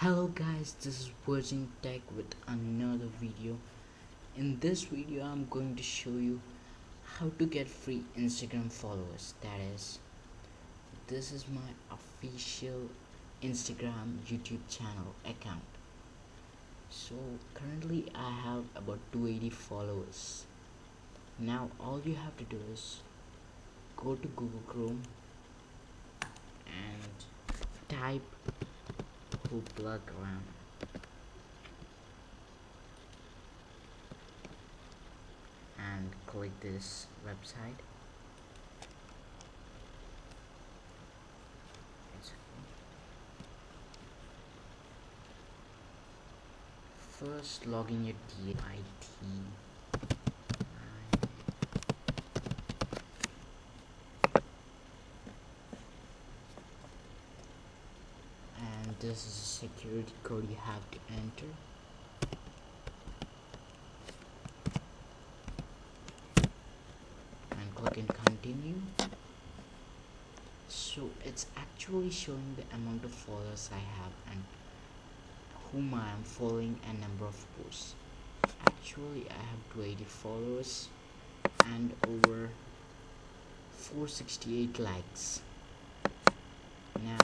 hello guys this is virgin tech with another video. In this video i'm going to show you how to get free instagram followers. That is this is my official instagram youtube channel account. So currently i have about 280 followers. Now all you have to do is go to google chrome and type Hoopla and click this website. First log in your DIT this is a security code you have to enter? And click and continue. So it's actually showing the amount of followers I have and whom I am following and number of posts. Actually I have 280 followers and over 468 likes. Now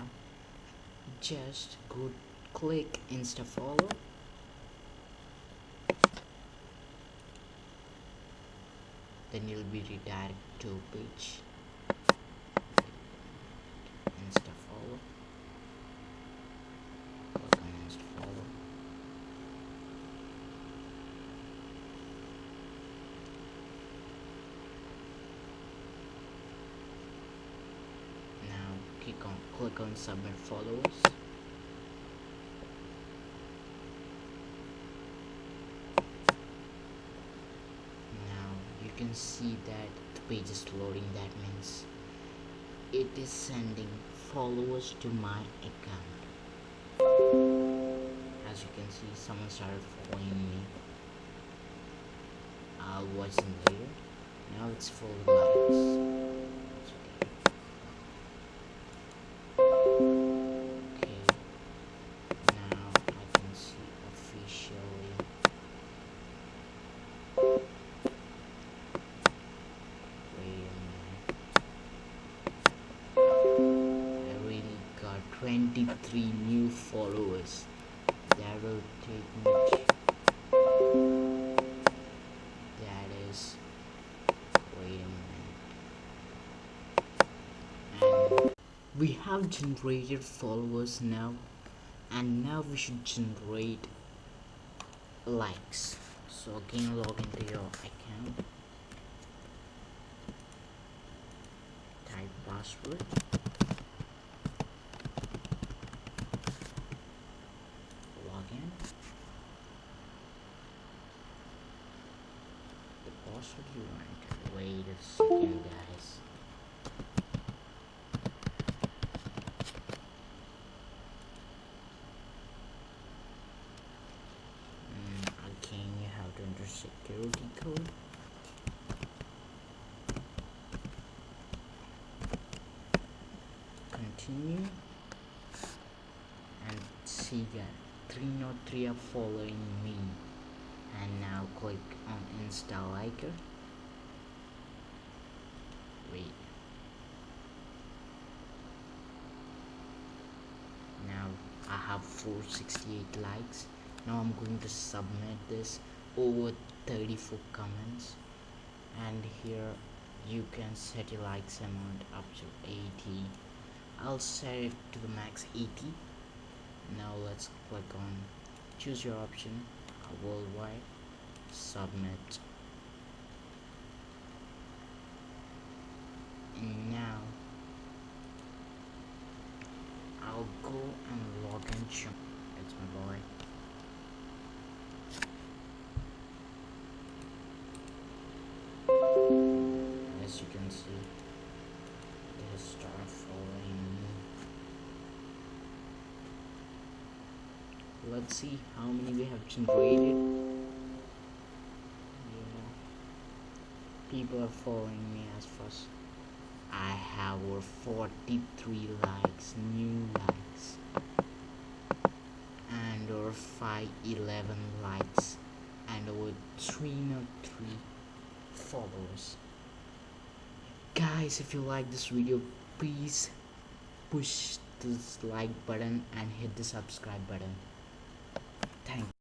just go click insta follow. Then you'll be redirected to page insta follow click on insta follow now click on submit followers can see that the page is loading. That means it is sending followers to my account. As you can see someone started following me. I wasn't there. Now it's full of likes three new followers. That will take me that is wait a minute. And we have generated followers now and now we should generate likes. So again log into your account. Type password should you a guys. Mm, again, you have to enter security code. Continue. And see that 303 are following me and now click on install icon wait. Now I have 468 likes. Now I'm going to submit this over 34 comments. And here you can set your likes amount up to 80 I'll set it to the max 80 now let's click on choose your option worldwide submit now I'll go and log in. It's my boy. As you can see it has started following me. Let's see how many we have generated. Yeah. people are following me as fast I have over 43 likes new likes and over 511 likes and over 303 followers. Guys if you like this video please push this like button and hit the subscribe button. Thank